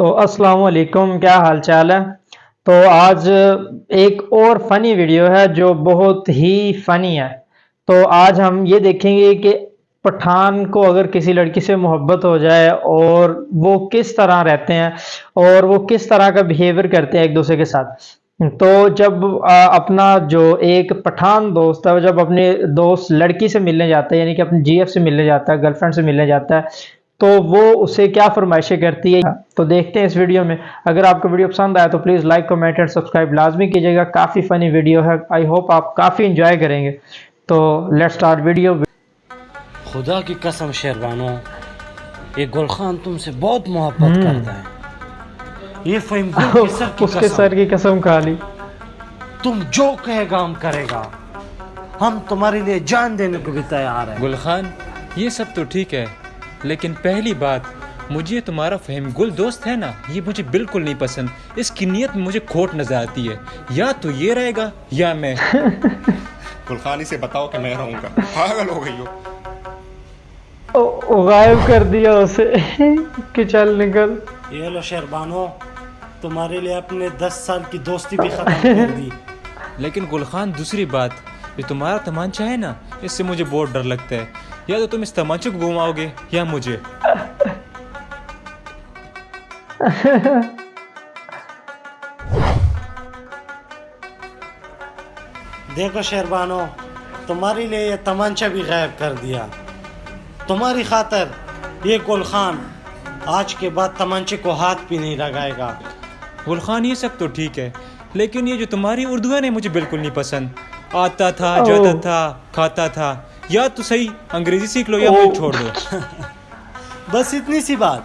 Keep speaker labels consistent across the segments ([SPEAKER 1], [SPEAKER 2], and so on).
[SPEAKER 1] تو السلام علیکم، کیا حال چال ہے؟ تو آج ایک اور فنی ویڈیو ہے جو بہت ہی فنی ہے۔ تو آج ہم یہ دیکھیں گے کہ پٹھان کو اگر کسی لڑکی سے محبت ہو جائے اور وہ کس طرح رہتے ہیں اور وہ کس طرح کا بیہیویئر کرتے ہیں ایک دوسرے کے ساتھ۔ تو جب اپنا جو ایک پٹھان دوست ہے، وہ جب اپنے دوست لڑکی سے ملنے جاتا ہے یعنی کہ اپنے جی ایف سے ملنے جاتا ہے، گرل فرینڈ سے ملنے جاتا ہے تو وہ اسے کیا فرمائشیں کرتی ہے؟ تو دیکھتے ہیں اس ویڈیو میں۔ اگر آپ کو ویڈیو پسند آیا تو please like comment and subscribe لازمی کیجیے گا۔ کافی فنی ویڈیو ہے۔ آئی ہوپ آپ کافی انجوائے کریں گے۔ تو لیٹ سٹارٹ ویڈیو
[SPEAKER 2] خدا کی قسم شیروانو یہ گل خان تم سے بہت محبت کرتا ہے۔ یہ فہم گل کے سر کی
[SPEAKER 1] اس کے
[SPEAKER 2] قسم۔
[SPEAKER 1] سر کی قسم کھا لی۔
[SPEAKER 2] تم جو کہے گا ہم کرے گا۔ ہم تمہارے لیے جان دینے کو بھی تیار ہیں۔
[SPEAKER 3] گل خان یہ سب تو ٹھیک ہے۔ لیکن پہلی بات مجھے تمہارا فہم گل دوست ہے نا؟ یہ مجھے بالکل نہیں پسند۔ اس کی نیت میں مجھے کھوٹ نظر آتی ہے۔ یا تو یہ رہے گا یا میں۔
[SPEAKER 4] گلخانی سے بتاؤ کہ میں رہوں گا۔ پاگل ہو گئی ہو۔
[SPEAKER 1] او- غائب کر دیا اسے کہ چل نکل۔
[SPEAKER 2] یہ لو شیربانو تمہارے لیے اپنے دس سال کی دوستی بھی ختم کر دی
[SPEAKER 3] لیکن گل خان دوسری بات یہ تمہارا تمانچہ ہے نا؟ اس سے مجھے بہت ڈر لگتا ہے۔ یا تو تم اس تمانچے کو گھماؤ گے یا مجھے۔
[SPEAKER 2] دیکھو شیربانو تمہارے لیے یہ تمانچہ بھی غائب کر دیا۔ تمہاری خاطر یہ گل خان آج کے بعد تمانچے کو ہاتھ بھی نہیں لگائے گا۔
[SPEAKER 3] گل خان یہ سب تو ٹھیک ہے لیکن یہ جو تمہاری اردو ہے نا مجھے بالکل نہیں پسند۔ آتا تھا جاتا۔ تھا کھاتا تھا۔ یا تو صحیح انگریزی سیکھ لو یا مجھے۔ چھوڑ دو۔
[SPEAKER 2] بس اتنی سی بات۔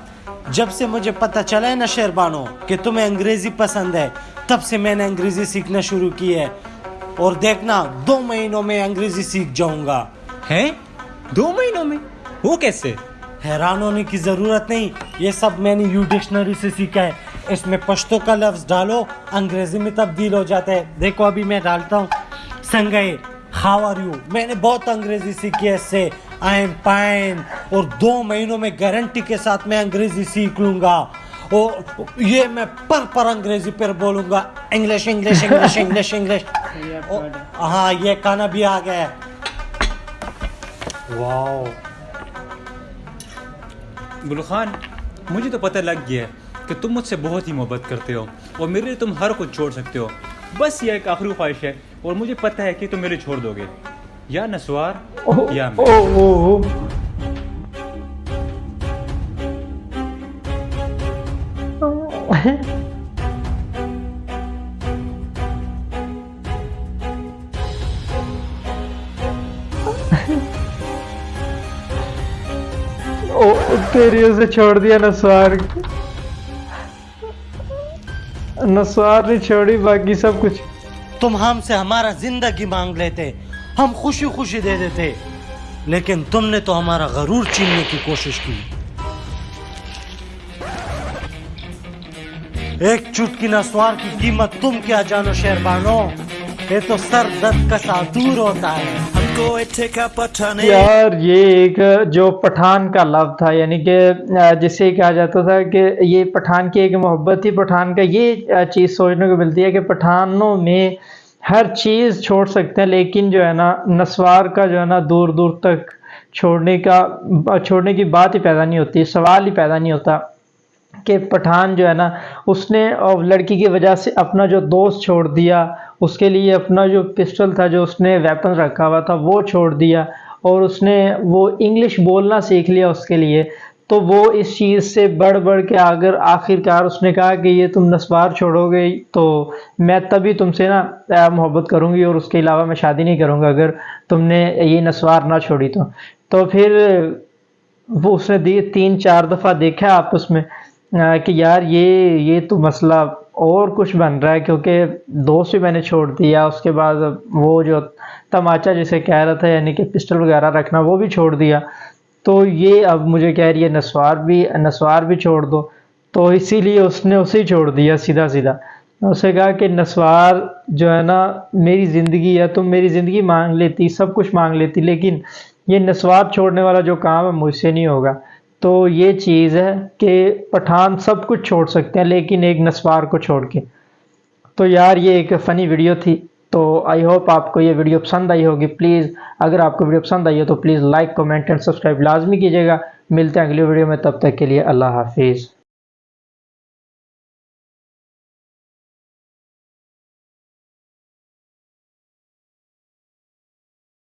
[SPEAKER 2] جب سے مجھے پتہ چلا ہے نا شیربانو کہ تمہیں انگریزی پسند ہے تب سے میں نے انگریزی سیکھنا شروع کی ہے۔ اور دیکھنا دو مہینوں میں انگریزی سیکھ جاؤں گا۔
[SPEAKER 3] ہیں؟ دو مہینوں میں؟ وہ کیسے؟
[SPEAKER 2] حیران ہونے کی ضرورت نہیں یہ سب میں نے یو ڈکشنری سے سیکھا ہے۔ اس میں پشتو کا لفظ ڈالو انگریزی میں تبدیل ہو جاتا ہے۔ دیکھو ابھی میں ڈالتا ہوں۔ سنگئے ہاؤ آر یو میں نے بہت انگریزی سیکھی ہے اس سے۔ آئی ایم پائن اور دو مہینوں میں گارنٹی کے ساتھ میں انگریزی سیکھ لوں گا۔ اور یہ میں پر پر انگریزی پر بولوں گا۔ English English English English English ہاں یہ کانا بھی آ گیا ہے۔
[SPEAKER 3] گل خان، مجھے تو پتہ لگ گیا ہے کہ تم مجھ سے بہت ہی محبت کرتے ہو اور میرے لیے تم ہر کچھ چھوڑ سکتے ہو۔ بس یہ ایک آخری خواہش ہے اور مجھے پتہ ہے کہ تم میرے چھوڑ دو گے۔ یا نسوار یا میں۔
[SPEAKER 1] تیری اسے چھوڑ دیا نسوار۔ نسوار نے چھوڑی باقی سب کچھ۔
[SPEAKER 2] تم ہم سے ہمارا زندگی مانگ لیتے، ہم خوشی خوشی دے دیتے، لیکن تم نے تو ہمارا غرور چیننے کی کوشش کی۔ ایک چٹکی نسوار کی قیمت تم کیا جانو شہربانو، یہ تو سر درد کا ساتور ہوتا ہے۔
[SPEAKER 1] یار، یہ ایک جو پٹھان کا لفظ تھا یعنی کہ جسے کہا جاتا تھا کہ یہ پٹھان کی ایک محبت تھی، پٹھان کا یہ چیز سوچنے کو ملتی ہے کہ پٹھانوں میں ہر چیز چھوڑ سکتے ہیں، لیکن جو ہے نا، نسوار کا جو ہے نا، دور دور تک چھوڑنے کا، چھوڑنے کی بات ہی پیدا نہیں ہوتی، سوال ہی پیدا نہیں ہوتا۔ کہ پٹھان جو ہے نا، اس نے اور لڑکی کی وجہ سے اپنا جو دوست چھوڑ دیا، اس کے لیے اپنا جو پسٹل تھا جو اس نے ویپن رکھا ہوا تھا، وہ چھوڑ دیا اور اس نے وہ انگلش بولنا سیکھ لیا اس کے لیے۔ تو وہ اس چیز سے بڑھ بڑھ کے اگر آخر کار اس نے کہا کہ یہ تم نسوار چھوڑو گے، تو میں تبھی تم سے نا محبت کروں گی اور اس کے علاوہ میں شادی نہیں کروں گا اگر تم نے یہ نسوار نہ چھوڑی تو۔ تو پھر وہ اس نے دی تین، چار دفعہ دیکھا آپس میں۔ کہ یار یہ یہ تو مسئلہ اور کچھ بن رہا ہے کیونکہ دوست بھی میں نے چھوڑ دیا، اس کے بعد وہ جو تماچا جسے کہہ رہا تھا یعنی کہ پسٹل وغیرہ رکھنا، وہ بھی چھوڑ دیا۔ تو یہ اب مجھے کہہ رہی ہے، نسوار بھی نسوار بھی چھوڑ دو۔ تو اسی لیے اس نے اسے ہی چھوڑ دیا سیدھا سیدھا۔ اسے کہا کہ نسوار جو ہے نا، میری زندگی ہے تم میری زندگی مانگ لیتی، سب کچھ مانگ لیتی، لیکن یہ نسوار چھوڑنے والا جو کام ہے، مجھ سے نہیں ہوگا۔ تو یہ چیز ہے کہ پٹھان سب کچھ چھوڑ سکتے ہیں، لیکن ایک نسوار کو چھوڑ کے۔ تو یار، یہ ایک فنی ویڈیو تھی، تو آئی ہوپ آپ کو یہ ویڈیو پسند آئی ہوگی۔ پلیز اگر آپ کو ویڈیو پسند آئی ہو تو please like comment and subscribe لازمی کیجیے گا۔ ملتے ہیں اگلی ویڈیو میں، تب تک کے لیے اللہ حافظ۔